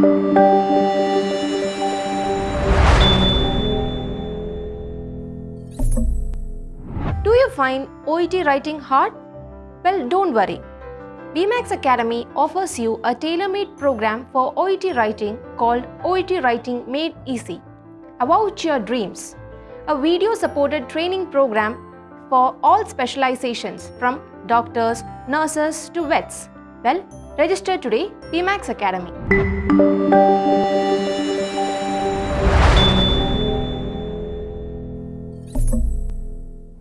Do you find OET writing hard? Well, don't worry. BMAX Academy offers you a tailor-made program for OET writing called OET Writing Made Easy. About your dreams. A video-supported training program for all specializations from doctors, nurses to vets. Well, register today BMAX Academy.